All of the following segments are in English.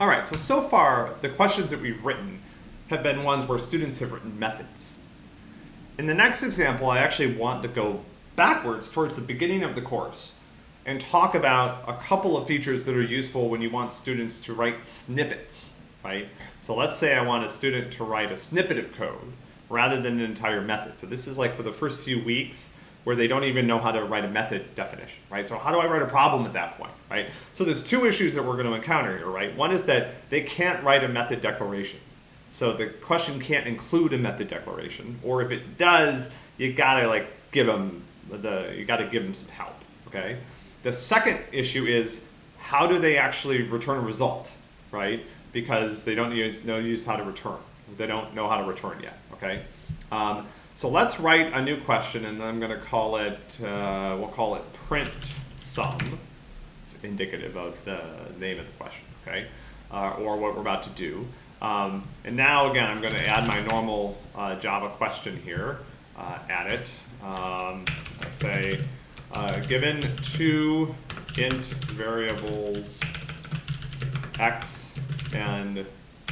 All right, so so far, the questions that we've written have been ones where students have written methods. In the next example, I actually want to go backwards towards the beginning of the course and talk about a couple of features that are useful when you want students to write snippets, right? So let's say I want a student to write a snippet of code rather than an entire method. So this is like for the first few weeks where they don't even know how to write a method definition, right? So how do I write a problem at that point, right? So there's two issues that we're going to encounter here, right? One is that they can't write a method declaration. So the question can't include a method declaration, or if it does, you gotta like give them the, you gotta give them some help, okay? The second issue is how do they actually return a result, right? Because they don't use, know use how to return. They don't know how to return yet, okay? Um, so let's write a new question and I'm gonna call it, uh, we'll call it print sum. It's indicative of the name of the question, okay? Uh, or what we're about to do. Um, and now again, I'm gonna add my normal uh, Java question here, uh, add it. Um, let's say, uh, given two int variables x and,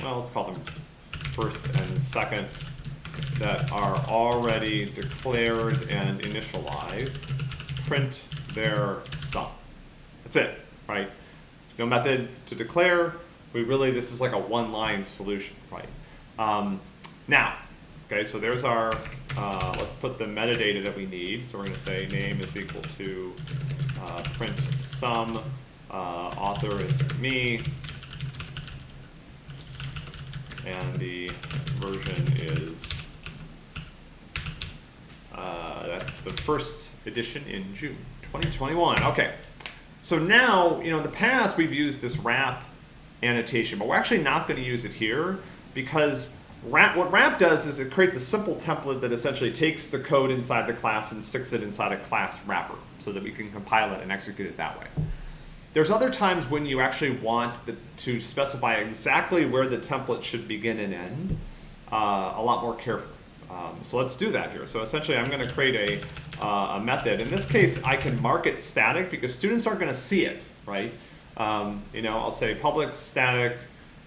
well, let's call them first and second that are already declared and initialized, print their sum. That's it, right? No method to declare. We really, this is like a one-line solution, right? Um, now, okay, so there's our, uh, let's put the metadata that we need. So we're going to say name is equal to uh, print sum, uh, author is me, and the version is uh, the first edition in June 2021. Okay, so now, you know, in the past we've used this wrap annotation, but we're actually not going to use it here because wrap, what wrap does is it creates a simple template that essentially takes the code inside the class and sticks it inside a class wrapper so that we can compile it and execute it that way. There's other times when you actually want the, to specify exactly where the template should begin and end uh, a lot more carefully. Um, so let's do that here. So essentially I'm going to create a, uh, a method. In this case, I can mark it static because students aren't going to see it, right? Um, you know, I'll say public static,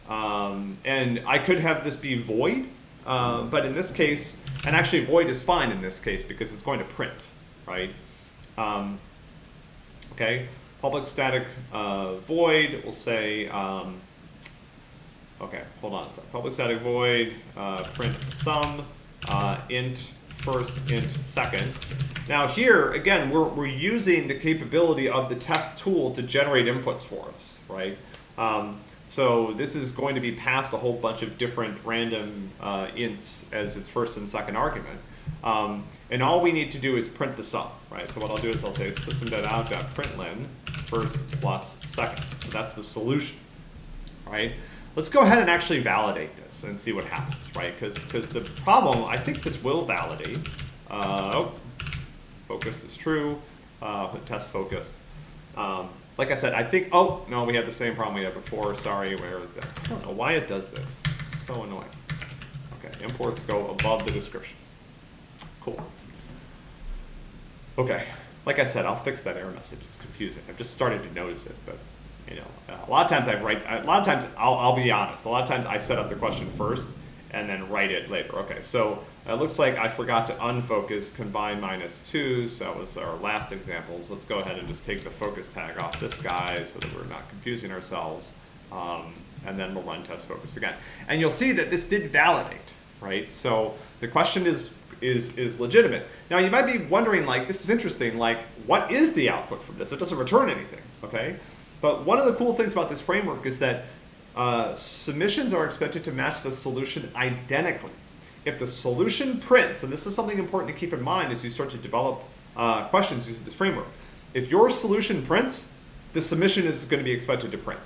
um, and I could have this be void, uh, but in this case, and actually void is fine in this case because it's going to print, right? Um, okay, public static uh, void, we'll say, um, okay, hold on a second. Public static void, uh, print sum, uh, int first, int second. Now here, again, we're, we're using the capability of the test tool to generate inputs for us, right? Um, so this is going to be passed a whole bunch of different random uh, ints as its first and second argument. Um, and all we need to do is print the sum, right? So what I'll do is I'll say system.out.println first plus second. So that's the solution, right? Let's go ahead and actually validate this and see what happens, right? Because the problem, I think this will validate. Uh, oh, focused is true, uh, test focused. Um, like I said, I think, oh, no, we had the same problem we had before. Sorry, where is that? I don't know why it does this. It's so annoying. Okay, imports go above the description. Cool. Okay, like I said, I'll fix that error message. It's confusing. I've just started to notice it, but you know, a lot of times I write, a lot of times, I'll, I'll be honest, a lot of times I set up the question first and then write it later. Okay, so it looks like I forgot to unfocus combine minus two, so that was our last examples. Let's go ahead and just take the focus tag off this guy so that we're not confusing ourselves. Um, and then we'll run test focus again. And you'll see that this did validate, right? So the question is, is, is legitimate. Now you might be wondering like, this is interesting, like what is the output from this? It doesn't return anything, okay? But one of the cool things about this framework is that uh, submissions are expected to match the solution identically. If the solution prints, and this is something important to keep in mind as you start to develop uh, questions using this framework, if your solution prints, the submission is going to be expected to print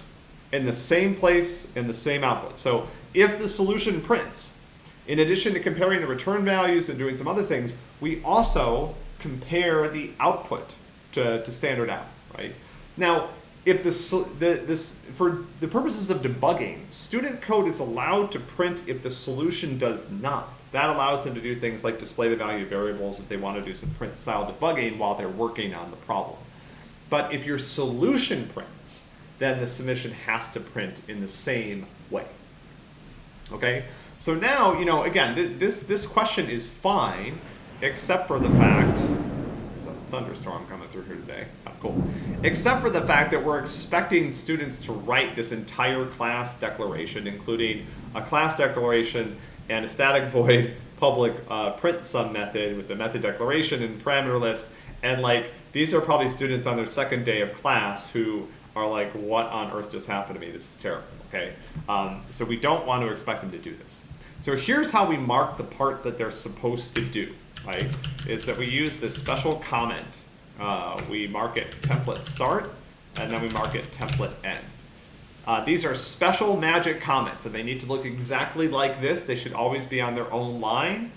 in the same place, in the same output. So if the solution prints, in addition to comparing the return values and doing some other things, we also compare the output to, to standard out, right? Now, if the, the, this, for the purposes of debugging, student code is allowed to print if the solution does not. That allows them to do things like display the value of variables if they want to do some print style debugging while they're working on the problem. But if your solution prints, then the submission has to print in the same way. Okay, so now, you know, again, th this, this question is fine, except for the fact, thunderstorm coming through here today, oh, cool. Except for the fact that we're expecting students to write this entire class declaration, including a class declaration and a static void public uh, print sum method with the method declaration and parameter list, and like, these are probably students on their second day of class who are like, what on earth just happened to me? This is terrible, okay? Um, so we don't want to expect them to do this. So here's how we mark the part that they're supposed to do, right? Is that we use this special comment. Uh, we mark it template start, and then we mark it template end. Uh, these are special magic comments, and they need to look exactly like this. They should always be on their own line.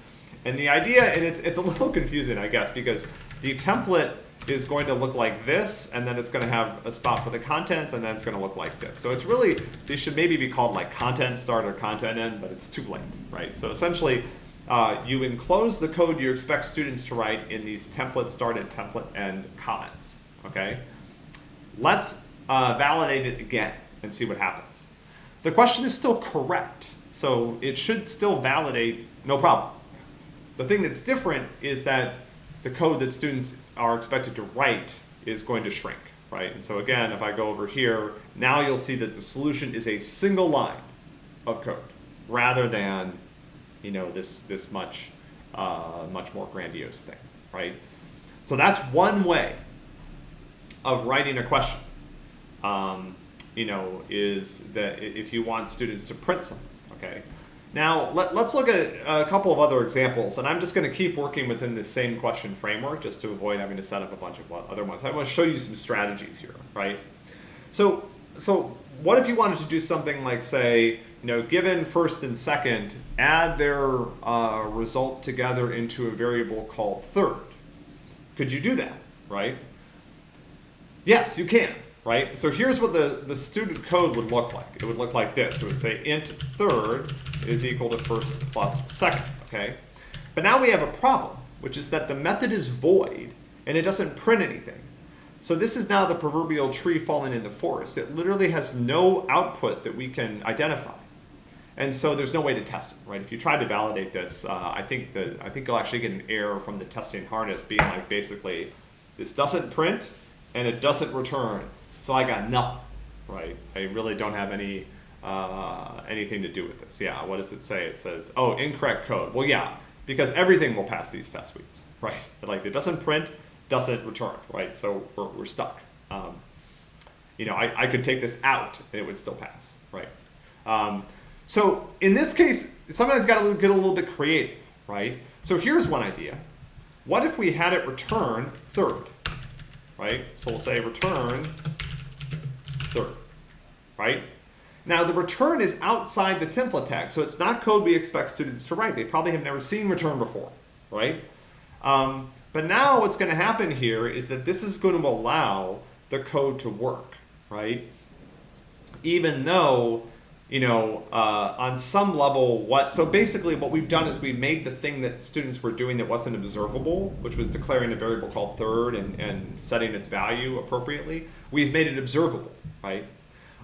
And the idea, and it's, it's a little confusing, I guess, because the template is going to look like this, and then it's going to have a spot for the contents, and then it's going to look like this. So it's really, these should maybe be called like content start or content end, but it's too late, right? So essentially, uh, you enclose the code you expect students to write in these template start and template end comments, okay? Let's uh, validate it again and see what happens. The question is still correct, so it should still validate, no problem. The thing that's different is that the code that students are expected to write is going to shrink, right? And so again, if I go over here, now you'll see that the solution is a single line of code rather than, you know, this, this much, uh, much more grandiose thing, right? So that's one way of writing a question, um, you know, is that if you want students to print something, okay? Now, let, us look at a couple of other examples, and I'm just going to keep working within this same question framework just to avoid having to set up a bunch of other ones. I want to show you some strategies here, right? So, so what if you wanted to do something like, say, you know, given first and second, add their uh, result together into a variable called third? Could you do that, right? Yes, you can right? So here's what the, the student code would look like. It would look like this. It would say int third is equal to first plus second, okay? But now we have a problem, which is that the method is void and it doesn't print anything. So this is now the proverbial tree falling in the forest. It literally has no output that we can identify. And so there's no way to test it, right? If you try to validate this, uh, I think that I think you'll actually get an error from the testing harness being like basically, this doesn't print and it doesn't return. So I got nothing, right? I really don't have any uh, anything to do with this. Yeah, what does it say? It says, oh, incorrect code. Well, yeah, because everything will pass these test suites, right? But like it doesn't print, doesn't return, right? So we're, we're stuck. Um, you know, I, I could take this out and it would still pass, right? Um, so in this case, sometimes got to get a little bit creative, right? So here's one idea. What if we had it return third, right? So we'll say return third, right? Now the return is outside the template tag, so it's not code we expect students to write. They probably have never seen return before, right? Um, but now what's going to happen here is that this is going to allow the code to work, right? Even though, you know, uh, on some level, what, so basically what we've done is we made the thing that students were doing that wasn't observable, which was declaring a variable called third and, and setting its value appropriately, we've made it observable, right?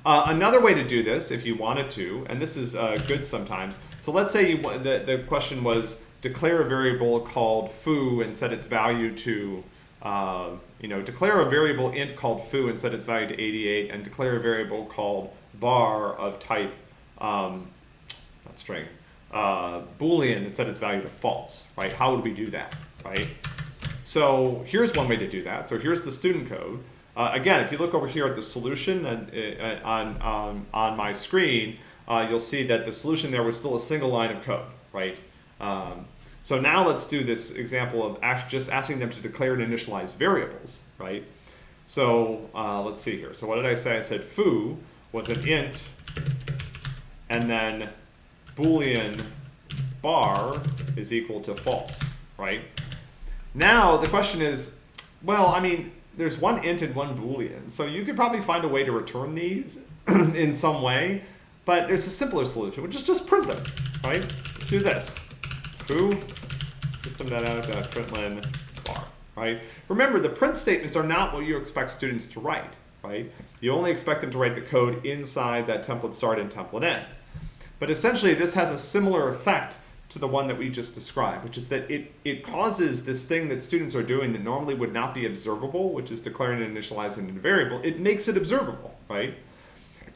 Uh, another way to do this, if you wanted to, and this is uh, good sometimes. So let's say you, the, the question was declare a variable called foo and set its value to, uh, you know, declare a variable int called foo and set its value to 88, and declare a variable called bar of type, um, not string, uh, boolean and set its value to false, right? How would we do that, right? So here's one way to do that. So here's the student code. Uh, again, if you look over here at the solution and, uh, on, on, on my screen, uh, you'll see that the solution there was still a single line of code, right? Um, so now let's do this example of just asking them to declare and initialize variables, right? So uh, let's see here. So what did I say? I said foo was an int and then boolean bar is equal to false, right? Now the question is, well, I mean, there's one int and one boolean. So you could probably find a way to return these in some way, but there's a simpler solution, which is just print them, right? Let's do this. Foo system.out.println bar, right? Remember, the print statements are not what you expect students to write, right? You only expect them to write the code inside that template start and template end. But essentially, this has a similar effect to the one that we just described, which is that it, it causes this thing that students are doing that normally would not be observable, which is declaring and initializing a variable, it makes it observable, right?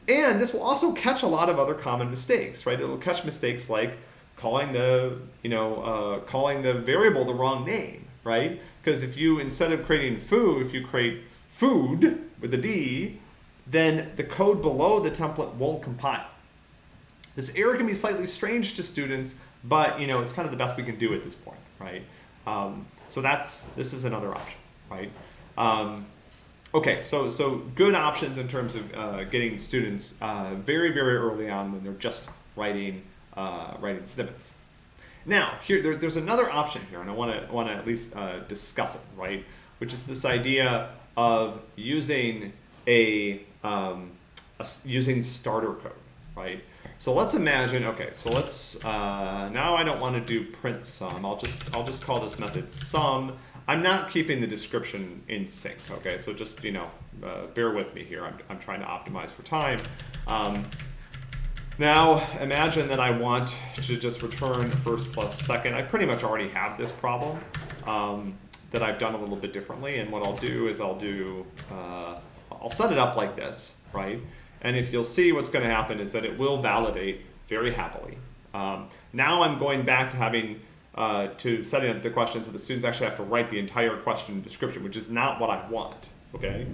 And this will also catch a lot of other common mistakes, right? It will catch mistakes like calling the, you know, uh, calling the variable the wrong name, right? Because if you, instead of creating foo, if you create food with a D, then the code below the template won't compile. This error can be slightly strange to students, but you know it's kind of the best we can do at this point, right? Um, so that's this is another option, right? Um, okay, so so good options in terms of uh, getting students uh, very very early on when they're just writing uh, writing snippets. Now here there, there's another option here, and I want to want to at least uh, discuss it, right? Which is this idea of using a, um, a using starter code, right? So let's imagine, okay, so let's, uh, now I don't want to do print sum. I'll just, I'll just call this method sum. I'm not keeping the description in sync, okay? So just, you know, uh, bear with me here. I'm, I'm trying to optimize for time. Um, now, imagine that I want to just return first plus second. I pretty much already have this problem um, that I've done a little bit differently. And what I'll do is I'll do, uh, I'll set it up like this, right? And if you'll see what's going to happen is that it will validate very happily. Um, now I'm going back to having uh, to setting up the question so the students actually have to write the entire question description, which is not what I want, okay?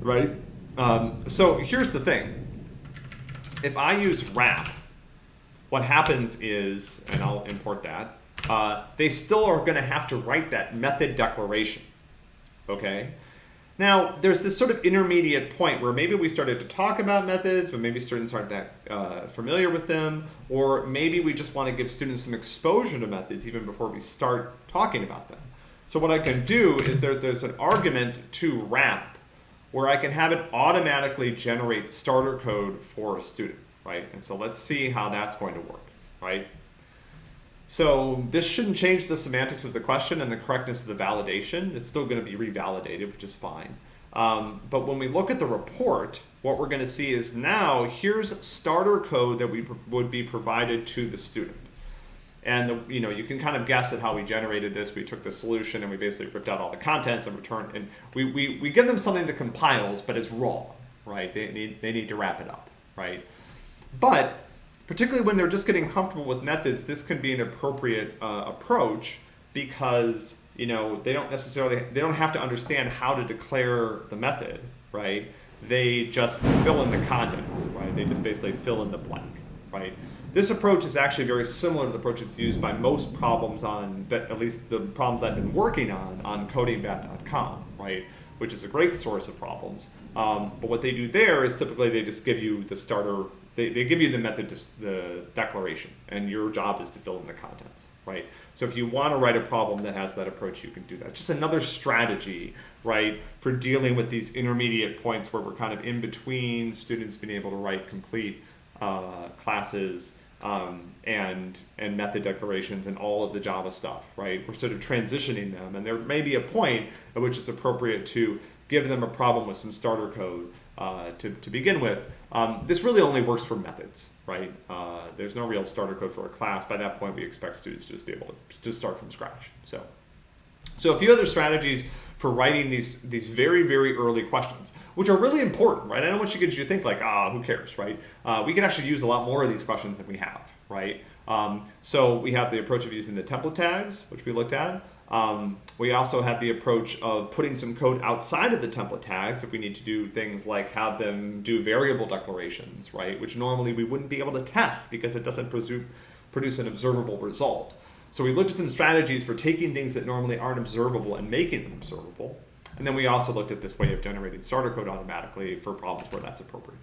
Right? Um, so here's the thing. If I use wrap, what happens is, and I'll import that, uh, they still are going to have to write that method declaration, okay? Now, there's this sort of intermediate point where maybe we started to talk about methods, but maybe students aren't that uh, familiar with them, or maybe we just want to give students some exposure to methods even before we start talking about them. So what I can do is there, there's an argument to wrap where I can have it automatically generate starter code for a student, right? And so let's see how that's going to work, right? So this shouldn't change the semantics of the question and the correctness of the validation. It's still going to be revalidated, which is fine. Um, but when we look at the report, what we're going to see is now here's starter code that we would be provided to the student. And the, you know you can kind of guess at how we generated this. We took the solution and we basically ripped out all the contents and returned. And we, we, we give them something that compiles, but it's raw, right? They need, they need to wrap it up, right? But particularly when they're just getting comfortable with methods, this can be an appropriate uh, approach because you know they don't necessarily they don't have to understand how to declare the method, right? They just fill in the contents, right? They just basically fill in the blank, right? This approach is actually very similar to the approach that's used by most problems on, that at least the problems I've been working on, on codingbat.com, right? Which is a great source of problems. Um, but what they do there is typically they just give you the starter they, they give you the method, the declaration, and your job is to fill in the contents, right? So if you want to write a problem that has that approach, you can do that. It's just another strategy, right, for dealing with these intermediate points where we're kind of in between students being able to write complete uh, classes um, and and method declarations and all of the Java stuff, right? We're sort of transitioning them, and there may be a point at which it's appropriate to give them a problem with some starter code uh, to, to begin with. Um, this really only works for methods, right? Uh, there's no real starter code for a class. By that point, we expect students to just be able to, to start from scratch. So, so a few other strategies for writing these these very very early questions, which are really important, right? I don't want you to think like, ah, who cares, right? Uh, we can actually use a lot more of these questions than we have, right? Um, so we have the approach of using the template tags, which we looked at. Um, we also have the approach of putting some code outside of the template tags if we need to do things like have them do variable declarations, right? Which normally we wouldn't be able to test because it doesn't produce an observable result. So we looked at some strategies for taking things that normally aren't observable and making them observable. And then we also looked at this way of generating starter code automatically for problems where that's appropriate.